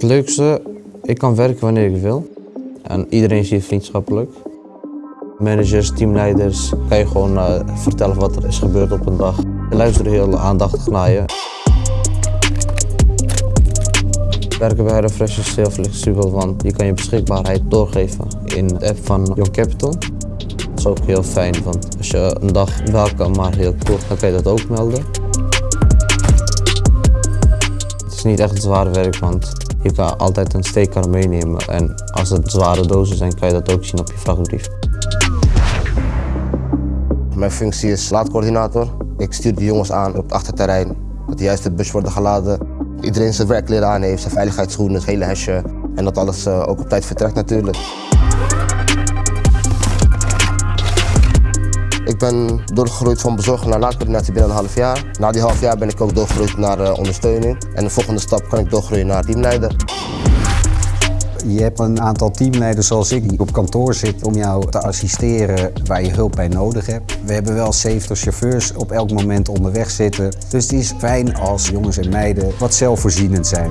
Het leukste, ik kan werken wanneer ik wil. En iedereen is hier vriendschappelijk. Managers, teamleiders, kan je gewoon eh, vertellen wat er is gebeurd op een dag. Ze luisteren heel aandachtig naar je. Werken bij HelloFresh is heel flexibel, want je kan je beschikbaarheid doorgeven in de app van Young Capital. Dat is ook heel fijn, want als je een dag wel kan, maar heel kort, dan kan je dat ook melden. Het is niet echt zwaar werk, want je kan altijd een steekkar meenemen. En als het zware dozen zijn, kan je dat ook zien op je vrachtbrief. Mijn functie is laadcoördinator. Ik stuur de jongens aan op het achterterrein. Dat de juiste bus worden geladen. Iedereen zijn werkleren aan heeft, zijn veiligheidsschoenen, het hele hesje. En dat alles eh, ook op tijd vertrekt natuurlijk. Ben doorgegroeid van bezorger naar laadcoördinatie binnen een half jaar. Na die half jaar ben ik ook doorgegroeid naar eh, ondersteuning. En de volgende stap kan ik doorgroeien naar teamleider. Je hebt een aantal teamleiders zoals ik die op kantoor zitten om jou te assisteren waar je hulp bij nodig hebt. We hebben wel 70 chauffeurs op elk moment onderweg zitten. Dus het is fijn als jongens en meiden wat zelfvoorzienend zijn.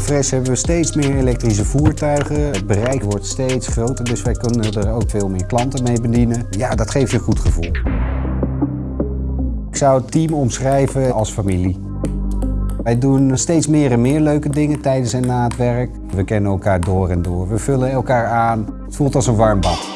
HelloFresh hebben we steeds meer elektrische voertuigen. Het bereik wordt steeds groter, dus wij kunnen er ook veel meer klanten mee bedienen. Ja, dat geeft je een goed gevoel. Ik zou het team omschrijven als familie. Wij doen steeds meer en meer leuke dingen tijdens en na het werk. We kennen elkaar door en door. We vullen elkaar aan. Het voelt als een warm bad.